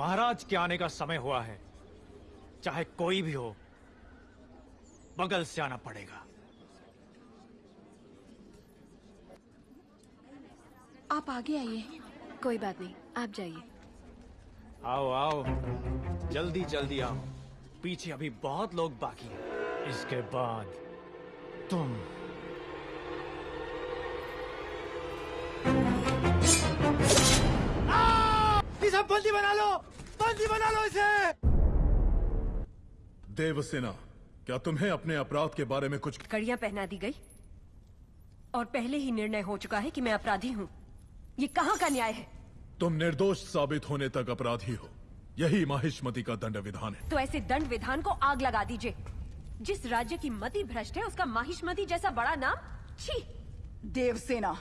महाराज के आने का समय हुआ है। चाहे कोई भी हो बगल से आना पड़ेगा। आप आगे आइए। कोई बात नहीं आप जाइए। आओ आओ। जल्दी जल्दी आओ। पीछे अभी बहुत लोग बाकी हैं। इसके बाद तुम इसे बंदी बना लो! बंदी बना लो इसे! देवसेना क्या तुम्हें अपने अपराध के बारे में कुछ कड़ियाँ पहना दी गई? और पहले ही निर्णय हो चुका है कि मैं अपराधी हूँ। ये कहाँ का न्याय है? तुम निर्दोष साबित होने तक अपराधी हो। यही माहिष्मति का दंड विधान है। तो ऐसे दंड विधान को आग लगा दीजिए। जिस राज्य की मति भ्रष्ट है उसका माहिष्मति जैसा बड़ा नाम छी! देवसेना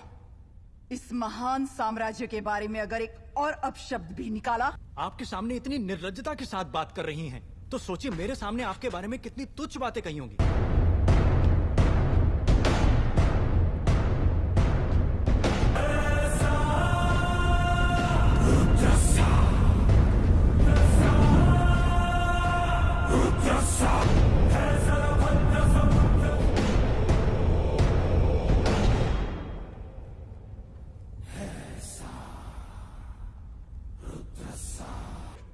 इस महान साम्राज्य के बारे में अगर एक और अपशब्द भी निकाला। आपके सामने इतनी निर्लजता के साथ बात कर रही हैं तो सोचिए मेरे सामने आपके बारे में कितनी तुच्छ बातें कही होंगी।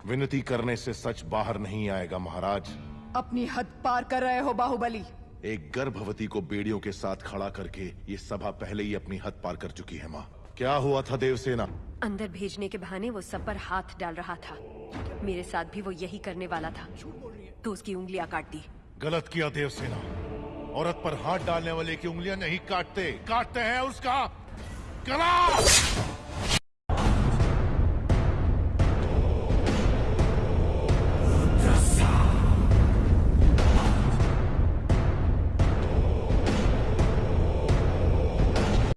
विनती करने से सच बाहर नहीं आएगा महाराज। अपनी हद पार कर रहे हो बाहुबली। एक गर्भवती को बेड़ियों के साथ खड़ा करके ये सभा पहले ही अपनी हद पार कर चुकी है माँ। क्या हुआ था देवसेना? अंदर भेजने के बहाने वो सब पर हाथ डाल रहा था। मेरे साथ भी वो यही करने वाला था। तो उसकी उंगलियाँ काट दी। गलत किया देवसेना। औरत पर हाथ डालने वाले की उंगलियाँ नहीं काटते। काटते हैं उसका गला!